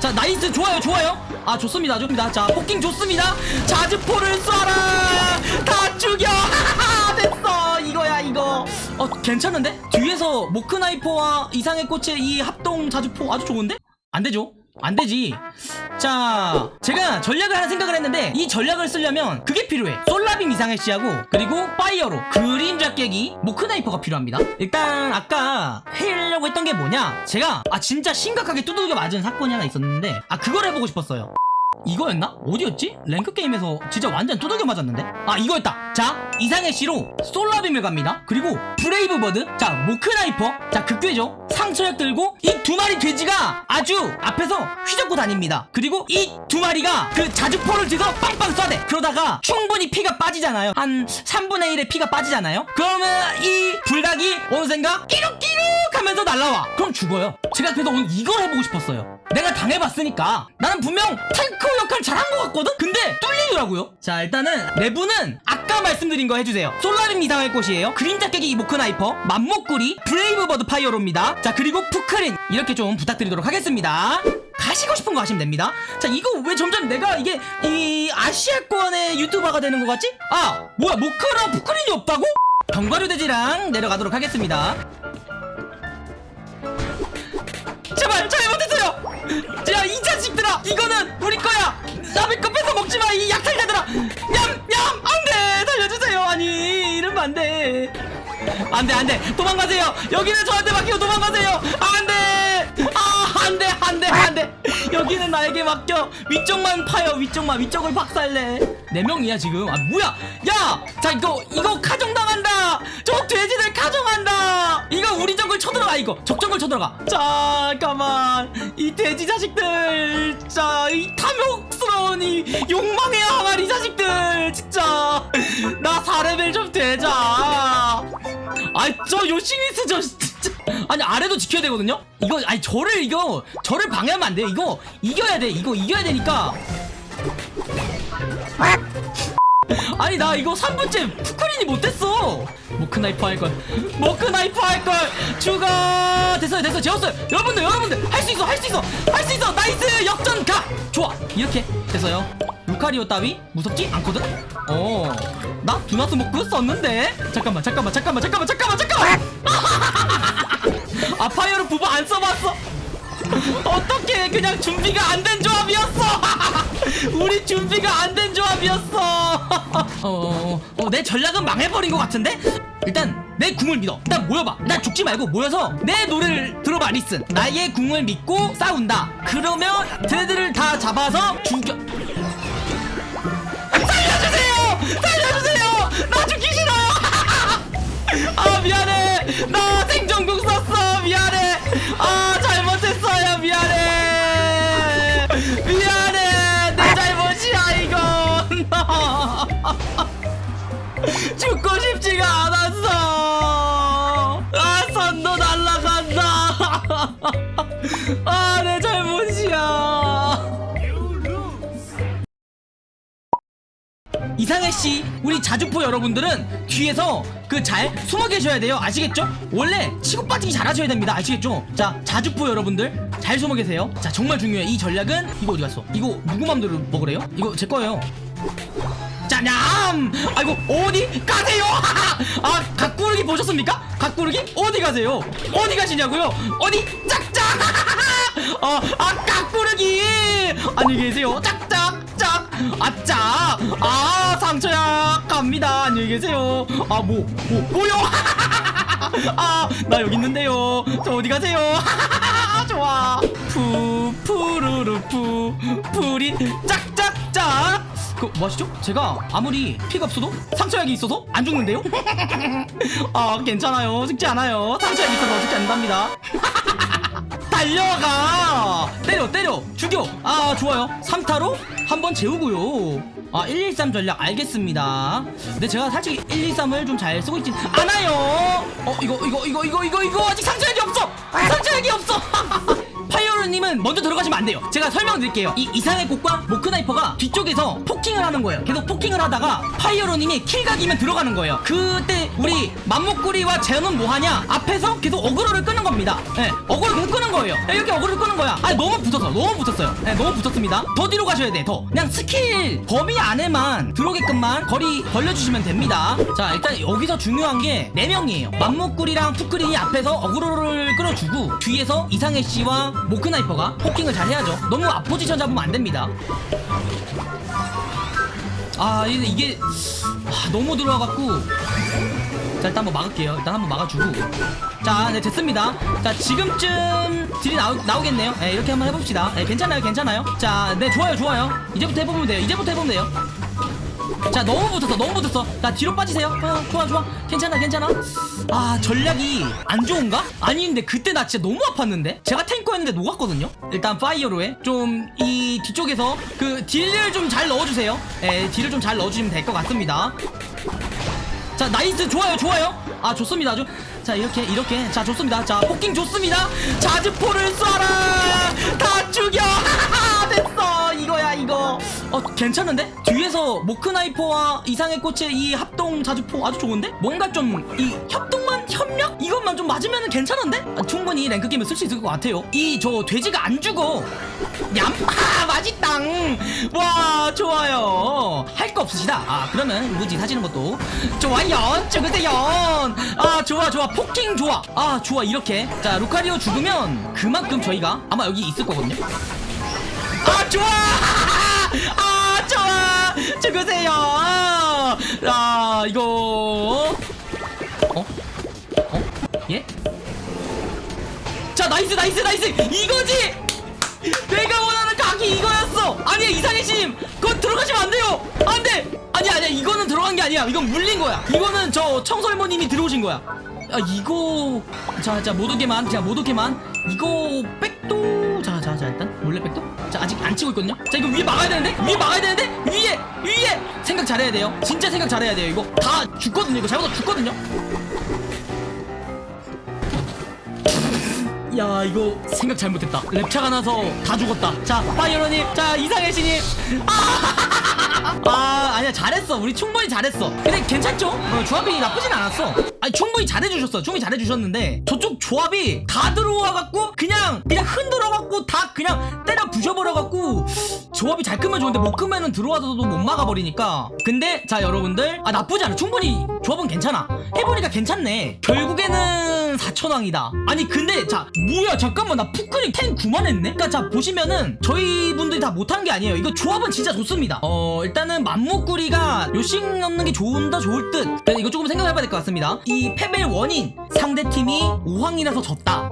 자 nice. 좋아요 좋아요. 아 좋습니다 좋습니다. 자 poking 좋습니다. 자주포를 쏴라. 다 죽여. 됐어. 이거야 이거. 어 괜찮은데? 뒤에서 모크나이퍼와 이상해꽃의 이 합동 자주포 아주 좋은데? 안 되죠 안 되지. 자 제가 전략을 하나 생각을 했는데 이 전략을 쓰려면 그게 필요해. 솔라빔 이상해씨하고 그리고 파이어로 그림자꿰매기 모크나이퍼가 필요합니다. 일단 아까 하려고 했던 게 뭐냐? 제가 아 진짜 심각하게 두들겨 맞은 사건이 하나 있었는데 아 그걸 해보고 싶었어요. 이거였나? 어디였지? 랭크 게임에서 진짜 완전 두들겨 맞았는데? 아 이거였다. 자 이상해씨로 솔라빔을 갑니다. 그리고 브레이브 버드? 자 모크나이퍼? 자 극대죠 상처약 들고 이 두 마리 돼지가 아주 앞에서 휘젓고 다닙니다. 그리고 이 두 마리가 그 자주포를 뒤에서 빵빵 쏴대. 그러다가 충분히 피가 빠지잖아요. 한 3분의 1의 피가 빠지잖아요. 그러면 이 불닭이 어느샌가 끼룩끼룩 하면서 날라와. 그럼 죽어요. 제가 그래서 오늘 이걸 해보고 싶었어요 내가 당해봤으니까 나는 분명 탱커 역할 잘한 것 같거든? 근데 뚫리더라고요. 자 일단은 내부는 아까 말씀드린 거 해주세요. 솔라림 이상할 곳이에요. 그림자 깨기 모크나이퍼 맘목구리 브레이브버드 파이어로입니다. 자 그리고 푸크린. 이렇게 좀 부탁드리도록 하겠습니다. 가시고 싶은 거 하시면 됩니다. 자 이거 왜 점점 내가 이게 이 아시아권의 유튜버가 되는 것 같지? 아 뭐야 모크랑 푸크린이 없다고? 견과류 돼지랑 내려가도록 하겠습니다 자이 자식들아! 이거는 우리 거야! 남의 거 뺏어 먹지 마 이 약탈자들아! 냠냠! 안돼! 살려주세요! 아니 이러면 안돼. 안돼 안돼. 도망가세요. 여기는 저한테 맡기고 도망가세요. 안돼 여기는 나에게 맡겨. 위쪽만 파요. 위쪽만. 위쪽을 박살내. 네 명이야 지금. 아 뭐야? 야자 이거 이거 가정당한다! 저 돼지들 가정한다! 이거 우리 정글 쳐들어가 이거. 적정글 쳐들어가. 잠깐만. 이 돼지 자식들. 자이 탐욕스러운 이 욕망의 항아리 자식들. 진짜. 나 4레벨 좀 되자. 아이 저 요시미스 저 아니 아래도 지켜야 되거든요? 이거 아니 저를 이거 저를 방해하면 안 돼. 이거 이겨야 돼. 이거 이겨야 되니까. 아니 나 이거 3분째 푸크린이 못됐어. 모크나이퍼 할걸. 모크나이퍼 할걸. 죽어 됐어요 됐어요. 재웠어요. 여러분들 여러분들. 할 수 있어 할 수 있어. 할 수 있어. nice. 역전 가. 좋아. 이렇게. 됐어요. 루카리오 따위 무섭지 않거든? 어나 두나스 모크 썼는데. 잠깐만 잠깐만 잠깐만 잠깐만 잠깐만 잠깐만 아 파이어로 부부 안 써봤어? 어떻게 그냥 준비가 안 된 조합이었어? 우리 준비가 안 된 조합이었어. 어, 어, 어, 내 전략은 망해버린 것 같은데? 일단 내 궁을 믿어. 일단 모여봐. 일단 죽지 말고 모여서 내 노래를 들어봐 listen. 나의 궁을 믿고 싸운다. 그러면 쟤들을 다 잡아서 죽여 죽고 싶지가 않았어 아 선도 날라간다 아 내 잘못이야 이상해 씨, 우리 자주포 여러분들은 뒤에서 그 잘 숨어 계셔야 돼요. 아시겠죠? 원래 치고 빠지기 잘 하셔야 됩니다. 아시겠죠? 자, 자주포 여러분들 잘 숨어 계세요. 자, 정말 중요해. 이 전략은 이거 어디 갔어? 이거 누구 맘대로 먹으래요? 이거 제 거예요. 짜냠! 아이고 어디 가세요? 아 각구르기 보셨습니까? 각구르기 어디 가세요? 어디 가시냐고요? 어디 짝짝! 어아 각구르기 안녕히 계세요. 짝짝 짝 아짝 아 상처야 갑니다. 안녕히 계세요. 아 뭐 뭐 뭐, 뭐요? 아나 여기 있는데요. 저 어디 가세요? 좋아 푸 푸르르 푸 풀이 짝짝짝 그 뭐하시죠? 제가 아무리 피가 없어도 상처약이 있어서 안 죽는데요? 아 괜찮아요. 죽지 않아요. 상처약이 있어서 죽지 않는답니다. 달려가! 때려 때려! 죽여! 아 좋아요. 3타로 한번 재우고요. 아 113 전략 알겠습니다. 근데 제가 살짝 123을 좀 잘 쓰고 있진 않아요! 어 이거 이거 이거 이거 이거 이거 아직 상처약이 없어! 상처약이 없어 이거는 먼저 들어가시면 안 돼요. 제가 설명드릴게요. 이 이상해꽃과 모크나이퍼가 뒤쪽에서 poking을 하는 거예요. 계속 poking을 하다가 파이어로님이 kill각이면 들어가는 거예요. 그때 우리 맘모꾸리와 제는 뭐하냐? 앞에서 계속 어그로를 끄는 겁니다. 예 어그로 계속 끄는 거예요. 예, 이렇게 어그로를 끄는 거야. 아니 너무 붙었어 너무 붙었어요. 예 너무 붙었습니다. 더 뒤로 가셔야 돼더. 그냥 스킬 범위 안에만 들어오게끔만 거리 벌려주시면 됩니다. 자 일단 여기서 중요한 게 4명이에요. 맘모꾸리랑 푸크린이 앞에서 어그로를 끌어주고 뒤에서 이상해 씨와 모크나이퍼가 poking을 잘 해야죠. 너무 앞포지션 잡으면 안 됩니다. 아 이게, 아, 너무 들어와갖고. 자 일단 한번 막을게요. 일단 한번 막아주고. 자네 됐습니다. 자 지금쯤 딜이 나오, 나오겠네요. 네, 이렇게 한번 해봅시다. 네, 괜찮아요 괜찮아요. 자네 좋아요 좋아요. 이제부터 해보면 돼요. 이제부터 해보면 돼요 자 너무 붙었어 너무 붙었어. 자 뒤로 빠지세요. 어, 좋아 좋아. 괜찮아 괜찮아. 아 전략이 안 좋은가? 아닌데 그때 나 진짜 너무 아팠는데? 제가 탱커였는데 녹았거든요? 일단 파이어로에 좀이 뒤쪽에서 그 딜을 좀 잘 넣어주세요. 예 딜을 좀 잘 넣어주시면 될 것 같습니다. 자 nice. 좋아요 좋아요. 아 좋습니다. 아주. 자 이렇게 이렇게. 자 좋습니다. 자 poking 좋습니다. 자주포를 쏴라! 다 죽여 됐어. 이거야 이거. 어 괜찮은데? 뒤에서 모크나이퍼와 이상해꽃의 이 합동 자주포 아주 좋은데? 뭔가 좀 이 협동만 협력? 이것만 좀 맞으면 괜찮은데? 아, 충분히 랭크 게임을 쓸 수 있을 것 같아요. 이 저 돼지가 안 죽어. 얌 아 맛있당. 와 좋아요. 할 거 없으시다. 아 그러면 무지 사시는 것도. 좋아요 찍으세요 아 좋아 좋아. poking 좋아. 아 좋아 이렇게. 자 루카리오 죽으면 그만큼 저희가 아마 여기 있을 거거든요. 아 좋아. 아 좋아. 죽으세요. 아 이거. 어? 어? 예? 자 nice nice nice. 이거지. 내가 원하는 각이 이거였어. 아니야 이상해님 그거 들어가시면 안 돼요. 안돼. 아니야 아니야. 이거는 들어간 게 아니야. 이건 물린 거야. 이거는 저 청설모님이 들어오신 거야. 아 이거. 자자 못 오게만. 그냥 못 오게만 이거 백도? 자자 자 일단. 몰래 백도? 자 아직 안 치고 있거든요? 자 이거 위에 막아야 되는데? 위에 막아야 되는데? 위에 위에! 생각 잘해야 돼요. 진짜 생각 잘해야 돼요 이거. 다 죽거든요 이거. 잘못하면 죽거든요. 야 이거 생각 잘못했다. 랩차가 나서 다 죽었다. 자 파이어로님. 자 이상해씨님 아, 아 아니야 잘했어. 우리 충분히 잘했어. 근데 괜찮죠? 어, 조합이 나쁘진 않았어 아니 충분히 잘해주셨어 충분히 잘해주셨는데 저쪽 조합이 다 들어와갖고 그냥 그냥 흔들어갖고 다 그냥 때려 부셔버려갖고 조합이 잘 끄면 좋은데 못 끄면은 들어와서도 못 막아버리니까. 근데 자 여러분들. 아 나쁘지 않아. 충분히 조합은 괜찮아. 해보니까 괜찮네. 결국에는 4천왕이다. 아니 근데 자 뭐야? 잠깐만. 나 푸크링 탱 9만 했네? 그니까 자 보시면은 저희 분들이 다 못한 게 아니에요. 이거 조합은 진짜 좋습니다. 어 일단은 맘목구리가 요식 넣는 게 좋은다 좋을 듯. 이거 조금 생각해봐야 될 것 같습니다. 이 패배의 원인 상대팀이 5황이라서 졌다